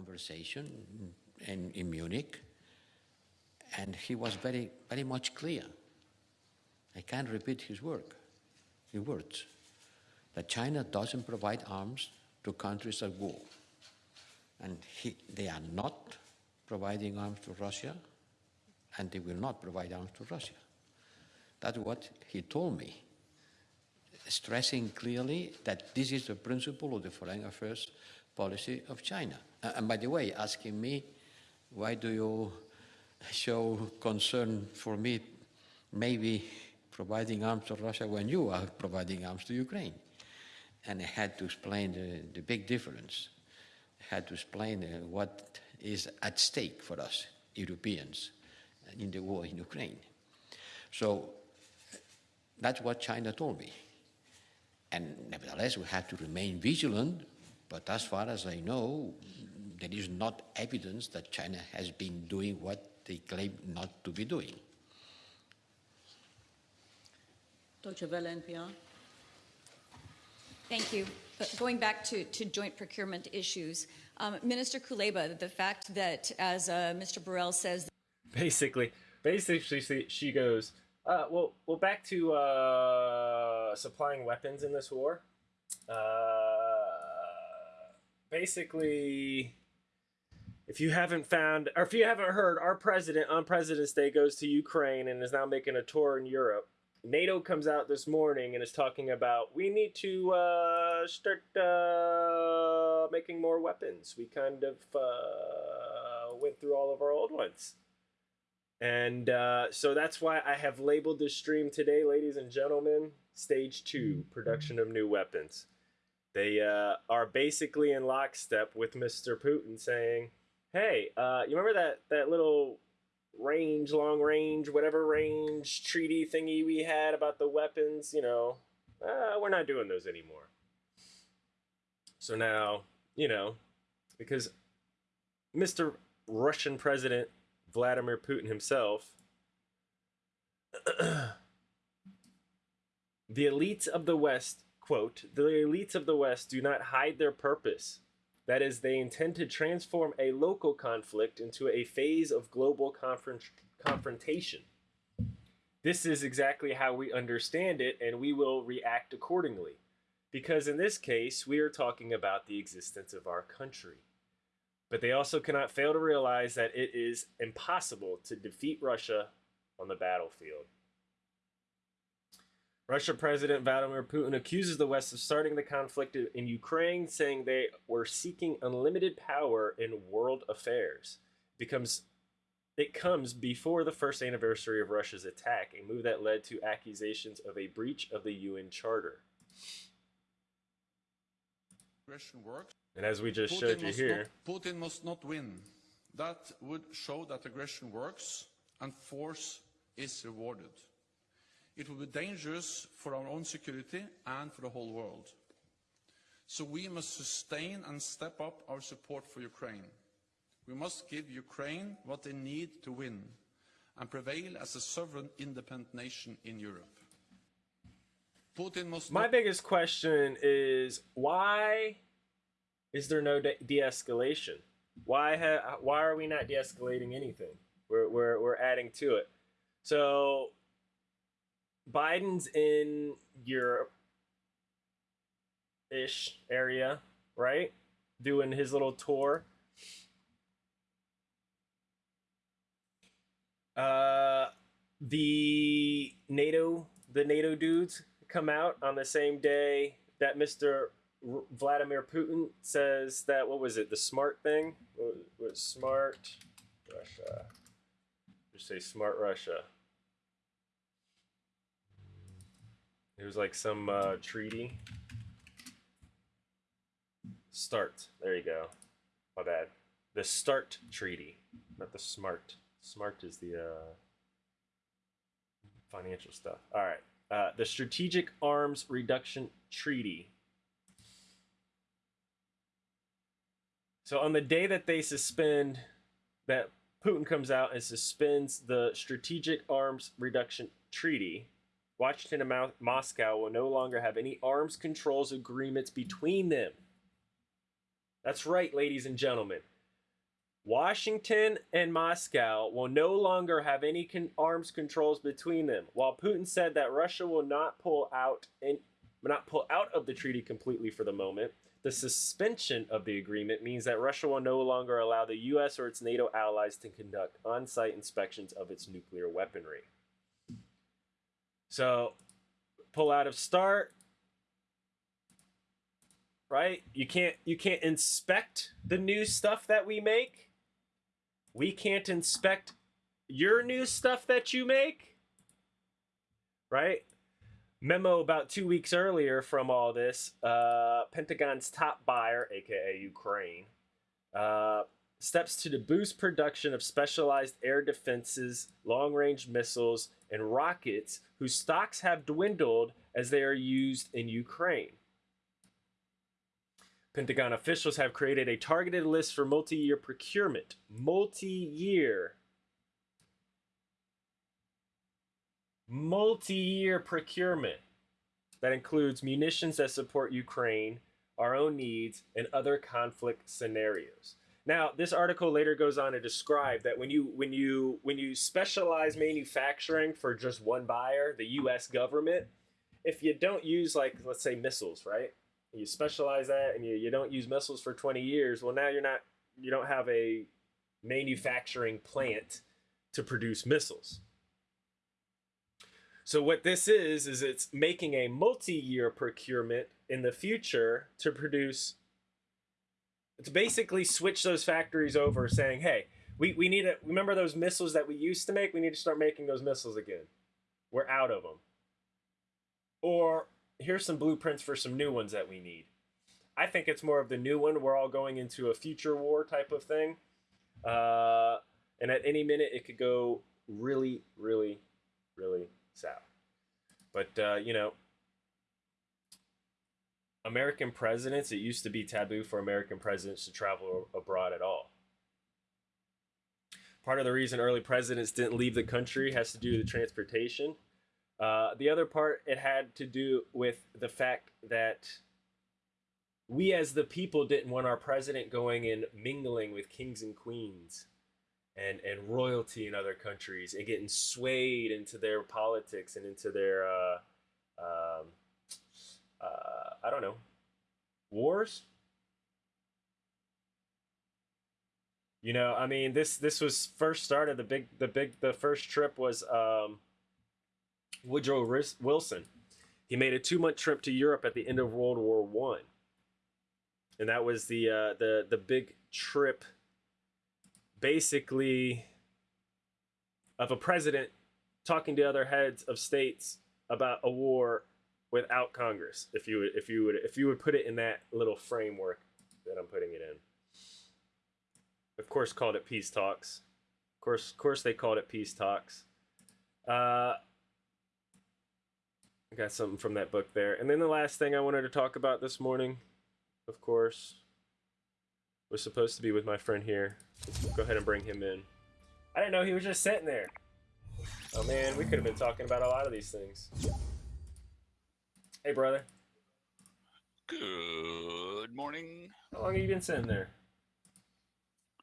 conversation in, in Munich, and he was very, very much clear. I can't repeat his work, his words, that China doesn't provide arms to countries at war. And he, they are not providing arms to Russia, and they will not provide arms to Russia. That's what he told me, stressing clearly that this is the principle of the foreign affairs policy of China. Uh, and by the way, asking me, why do you show concern for me maybe providing arms to Russia when you are providing arms to Ukraine? And I had to explain the, the big difference. I had to explain uh, what is at stake for us, Europeans, in the war in Ukraine. So that's what China told me. And nevertheless, we have to remain vigilant, but as far as I know, there is not evidence that China has been doing what they claim not to be doing. Deutsche Welle NPR. Thank you. But going back to, to joint procurement issues, um, Minister Kuleba, the fact that, as uh, Mr. Borrell says, Basically, basically, she, she goes, uh, well, well, back to uh, supplying weapons in this war. Uh, basically, if you haven't found, or if you haven't heard, our president on President's Day goes to Ukraine and is now making a tour in Europe. NATO comes out this morning and is talking about we need to uh, start uh, making more weapons. We kind of uh, went through all of our old ones. And uh, so that's why I have labeled this stream today, ladies and gentlemen, Stage 2 Production of New Weapons. They uh, are basically in lockstep with Mr. Putin saying, hey, uh, you remember that, that little range, long range, whatever range treaty thingy we had about the weapons? You know, uh, we're not doing those anymore. So now, you know, because Mr. Russian President Vladimir Putin himself, the elites of the West, quote, the elites of the West do not hide their purpose. That is, they intend to transform a local conflict into a phase of global confront confrontation. This is exactly how we understand it, and we will react accordingly. Because in this case, we are talking about the existence of our country but they also cannot fail to realize that it is impossible to defeat Russia on the battlefield. Russia President Vladimir Putin accuses the West of starting the conflict in Ukraine, saying they were seeking unlimited power in world affairs. It becomes it comes before the first anniversary of Russia's attack, a move that led to accusations of a breach of the UN Charter. Works. And as we just Putin showed you here, not- Putin must not win. That would show that aggression works and force is rewarded. It will be dangerous for our own security and for the whole world. So we must sustain and step up our support for Ukraine. We must give Ukraine what they need to win and prevail as a sovereign independent nation in Europe. Putin must my biggest question is why is there no de- de-escalation? Why ha- why are we not de-escalating anything? We're, we're, we're adding to it. So Biden's in Europe ish area, right? Doing his little tour. Uh, the NATO, the NATO dudes come out on the same day that Mr. R- Vladimir Putin says that what was it? The smart thing what was, was smart Russia. Just say smart Russia. It was like some uh, treaty. Start. There you go. My bad. The START treaty, not the SMART. SMART is the uh, financial stuff. All right. Uh, the Strategic Arms Reduction Treaty. So on the day that they suspend, that Putin comes out and suspends the Strategic Arms Reduction Treaty, Washington and Mo- Moscow will no longer have any arms controls agreements between them. That's right, ladies and gentlemen. Washington and Moscow will no longer have any con- arms controls between them. While Putin said that Russia will not pull out and not pull out of the treaty completely for the moment, the suspension of the agreement means that Russia will no longer allow the US or its NATO allies to conduct on-site inspections of its nuclear weaponry. So, pull out of start, right? You can't you can't inspect the new stuff that we make. We can't inspect your new stuff that you make. Right? Memo about two weeks earlier from all this, uh, Pentagon's top buyer, aka Ukraine, uh, steps to boost production of specialized air defenses, long range missiles, and rockets whose stocks have dwindled as they are used in Ukraine. Pentagon officials have created a targeted list for multi year procurement. Multi year. Multi year procurement. That includes munitions that support Ukraine, our own needs, and other conflict scenarios. Now, this article later goes on to describe that when you when you when you specialize manufacturing for just one buyer, the US government, if you don't use like let's say missiles, right? you specialize that and you, you don't use missiles for 20 years well now you're not you don't have a manufacturing plant to produce missiles so what this is is it's making a multi-year procurement in the future to produce to basically switch those factories over saying hey we, we need to remember those missiles that we used to make we need to start making those missiles again we're out of them or here's some blueprints for some new ones that we need. I think it's more of the new one. We're all going into a future war type of thing. Uh, and at any minute, it could go really, really, really south. But, uh, you know, American presidents, it used to be taboo for American presidents to travel abroad at all. Part of the reason early presidents didn't leave the country has to do with transportation. Uh, the other part, it had to do with the fact that we as the people didn't want our president going and mingling with kings and queens and, and royalty in other countries and getting swayed into their politics and into their, uh, um, uh, I don't know, wars. You know, I mean, this this was first started. The big, the big, the first trip was um, Woodrow Wilson. He made a two-month trip to Europe at the end of World War One, and that was the uh, the the big trip, basically, of a president talking to other heads of states about a war without Congress. If you would, if you would, if you would put it in that little framework that I'm putting it in. Of course, called it peace talks. Of course, of course, they called it peace talks. Uh, I got something from that book there. And then the last thing I wanted to talk about this morning, of course, was supposed to be with my friend here. Let's go ahead and bring him in. I didn't know he was just sitting there. Oh man, we could have been talking about a lot of these things. Hey, brother. Good morning. How long have you been sitting there?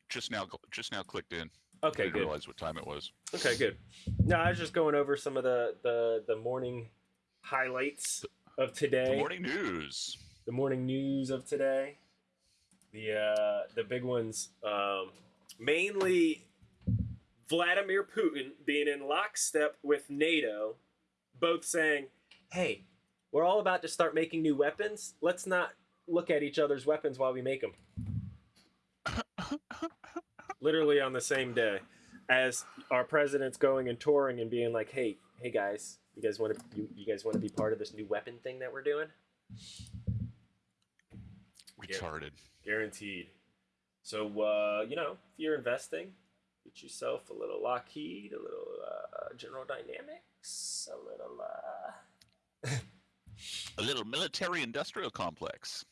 Just now, just now clicked in. Okay, Didn't good. realize what time it was. Okay, good. No, I was just going over some of the the the morning highlights of today. The morning news. the morning news of today. The uh, the big ones, um, mainly Vladimir Putin being in lockstep with NATO, both saying, "Hey, we're all about to start making new weapons. Let's not look at each other's weapons while we make them." Literally on the same day, as our president's going and touring and being like, "Hey, hey guys, you guys want to you, you guys want to be part of this new weapon thing that we're doing?" Retarded. guaranteed. So uh, you know, if you're investing, get yourself a little Lockheed, a little uh, General Dynamics, a little. Uh... A little military-industrial complex.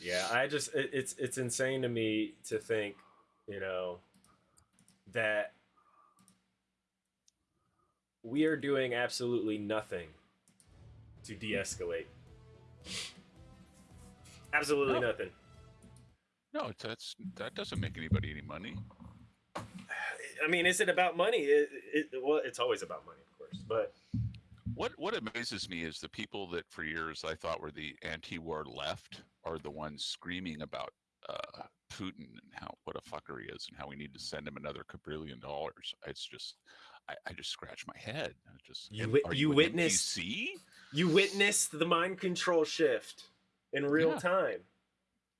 Yeah, I just it, it's it's insane to me to think, you know, that we are doing absolutely nothing to de-escalate. Absolutely No. nothing. No, that's that doesn't make anybody any money. I mean, is it about money? It, it, well, it's always about money, of course. But What what amazes me is the people that for years I thought were the anti-war left are the ones screaming about uh, Putin and how what a fucker he is and how we need to send him another quadrillion dollars. It's just I, I just scratch my head. I just You you an witnessed- NPC? you witnessed the mind control shift in real Yeah. time.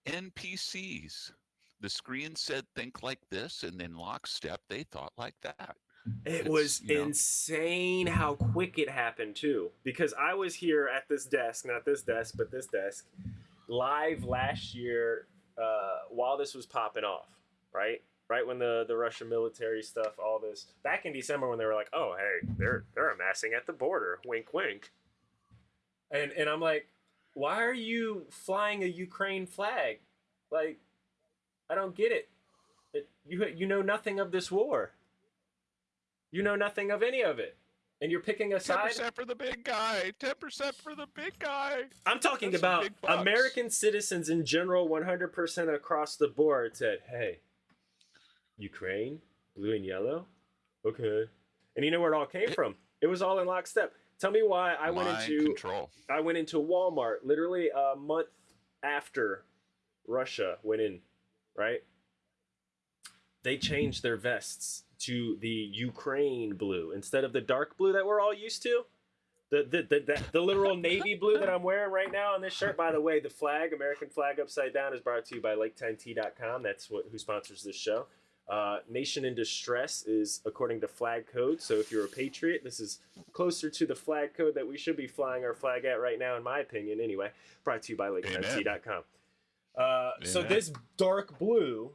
NPCs. The screen said think like this, and then lockstep they thought like that. It It's, was you know- insane how quick it happened too. Because I was here at this desk, not this desk, but this desk, live last year uh, while this was popping off. Right, right when the the Russian military stuff, all this back in December when they were like, oh hey, they're they're amassing at the border, wink wink. And and I'm like, why are you flying a Ukraine flag? Like, I don't get it. it you you know nothing of this war. You know nothing of any of it. And you're picking a Ten side. percent for the big guy. Ten percent for the big guy. I'm talking That's about. American citizens in general, 100% across the board said, hey, Ukraine, blue and yellow? Okay. And you know where it all came from? It was all in lockstep. Tell me why I went into control. I went into Walmart literally a month after Russia went in, right? They changed their vests to the Ukraine blue instead of the dark blue that we're all used to. The the, the, the, the literal navy blue that I'm wearing right now on this shirt. By the way, the flag, American flag upside down, is brought to you by LakeTimeT.com. That's what who sponsors this show. Uh, Nation in Distress is according to flag code. So if you're a patriot, this is closer to the flag code that we should be flying our flag at right now, in my opinion. Anyway, brought to you by LakeTimeT.com. Uh, so this dark blue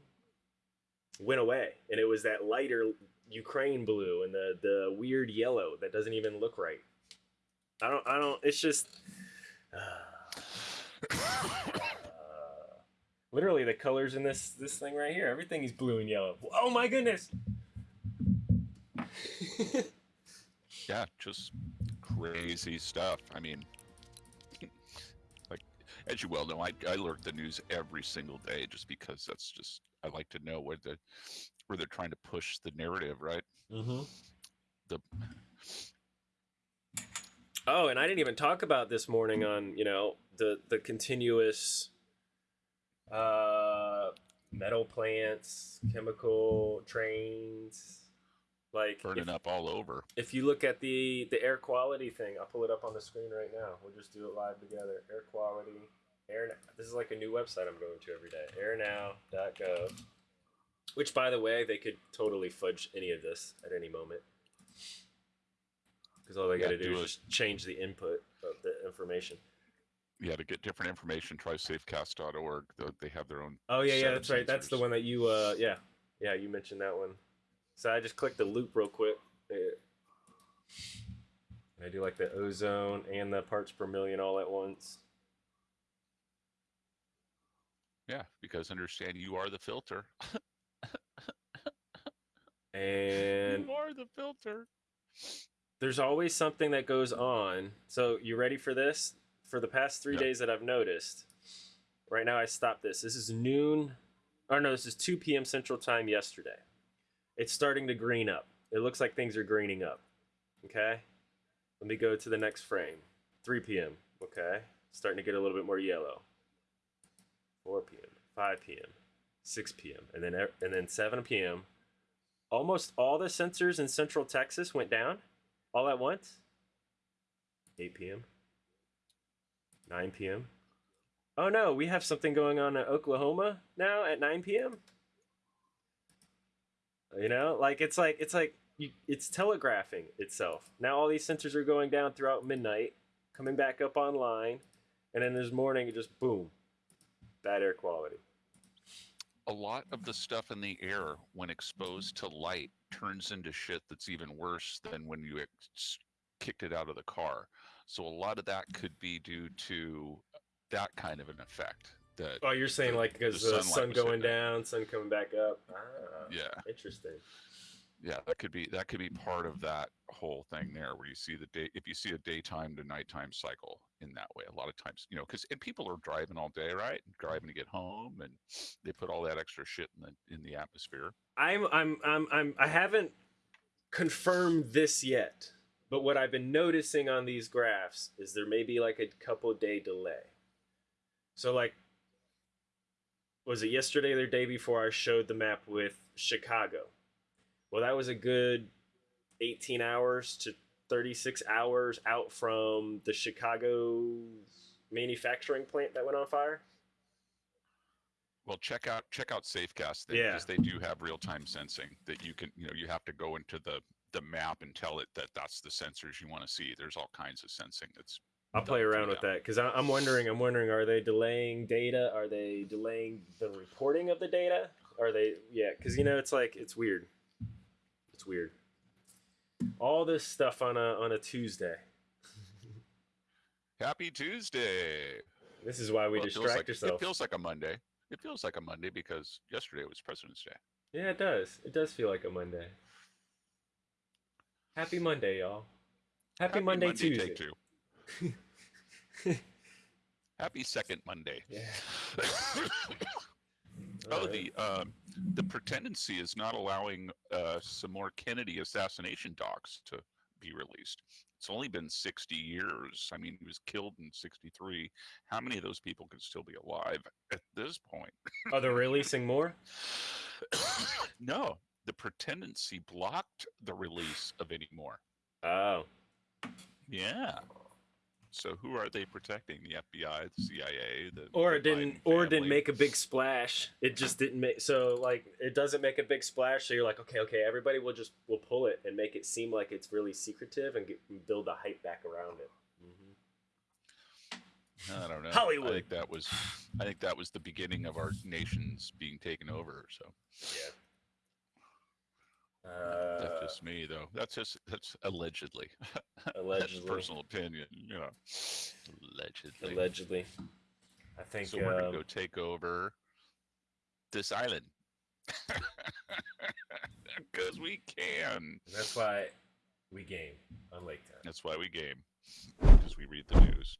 went away, and it was that lighter Ukraine blue and the the weird yellow that doesn't even look right. I don't. I don't. It's just. Uh, literally, the colors in this this thing right here. Everything is blue and yellow. Oh my goodness! Yeah, just crazy stuff. I mean, like as you well know, I I lurk the news every single day just because that's just I like to know where the where they're trying to push the narrative, right? Mm-hmm. The Oh, and I didn't even talk about this morning on you know the the continuous uh, metal plants, chemical trains. Like burning if, up all over. if you look at the the air quality thing, I'll pull it up on the screen right now. We'll just do it live together. Air quality, air. now. This is like a new website I'm going to every day. Airnow.gov. Which, by the way, they could totally fudge any of this at any moment. Because all they got to do do is just change the input of the information. Yeah, to get different information, try safecast.org. They have their own. Oh yeah, yeah, that's right. That's the one that you. Uh, yeah, yeah, you mentioned that one. So I just clicked the loop real quick. And I do like the ozone and the parts per million all at once. Yeah, because understand you are the filter. And you are the filter. there's always something that goes on. So you ready for this? For the past three Yeah. days that I've noticed. Right now I stopped this. This is noon. Or no, this is 2 p.m. Central Time yesterday. It's starting to green up. It looks like things are greening up. Okay? Let me go to the next frame. 3 p.m. Okay? Starting to get a little bit more yellow. 4 p.m. 5 p.m. 6 p.m. And then e- and then 7 p.m. Almost all the sensors in Central Texas went down all at once. 8 p.m. 9 p.m. Oh no, we have something going on in Oklahoma now at 9 p.m. You know, like it's like it's like you, it's telegraphing itself. Now all these sensors are going down throughout midnight, coming back up online, and then this morning it just boom, bad air quality. A lot of the stuff in the air, when exposed to light, turns into shit that's even worse than when you ex- kicked it out of the car. So a lot of that could be due to that kind of an effect. That Oh, you're saying the- like because the the, sun going it. down, sun coming back up. Ah, Yeah. interesting. Yeah, that could be that could be part of that whole thing there, where you see the day if you see a daytime to nighttime cycle in that way. A lot of times, you know, because and people are driving all day, right? Driving to get home, and they put all that extra shit in the in the atmosphere. I'm I'm I'm I'm I haven't confirmed this yet, but what I've been noticing on these graphs is there may be like a couple day delay. So like was it yesterday or the day before I showed the map with Chicago? Well, that was a good 18 hours to 36 hours out from the Chicago manufacturing plant that went on fire. Well, check out check out SafeCast they, Yeah. because they do have real time sensing that you can you know you have to go into the the map and tell it that that's the sensors you want to see. There's all kinds of sensing that's I'll play around with that because I'm wondering. I'm wondering: Are they delaying data? Are they delaying the reporting of the data? Are they? Yeah, because you know it's like it's weird. Weird. All this stuff on a on a Tuesday. Happy Tuesday. This is why we Well, distract like, yourself. It feels like a Monday. It feels like a Monday because yesterday was President's Day. yeah, it does. It does feel like a Monday. Happy Monday, y'all. Happy, Monday, Tuesday. Take two. Happy second Monday. Yeah. oh, the um, the pretendency is not allowing uh, some more Kennedy assassination docs to be released. It's only been 60 years. I mean, he was killed in 63. How many of those people could still be alive at this point? Are they releasing more? no, the pretendency blocked the release of any more. Oh, Yeah. So who are they protecting? The FBI, the CIA, the or it didn't Biden or it didn't make a big splash it just didn't make so like it doesn't make a big splash so you're like okay okay everybody will just will pull it and make it seem like it's really secretive and get, build the hype back around it mm-hmm. I don't know. Hollywood. I think that was I think that was the beginning of our nations being taken over. So uh, that's just me though. That's just that's allegedly. Allegedly. that's personal opinion. You know. Allegedly. allegedly i think so we're gonna um, go take over this island. Because we can. that's why we game on lake time That's why we game. Because we read the news.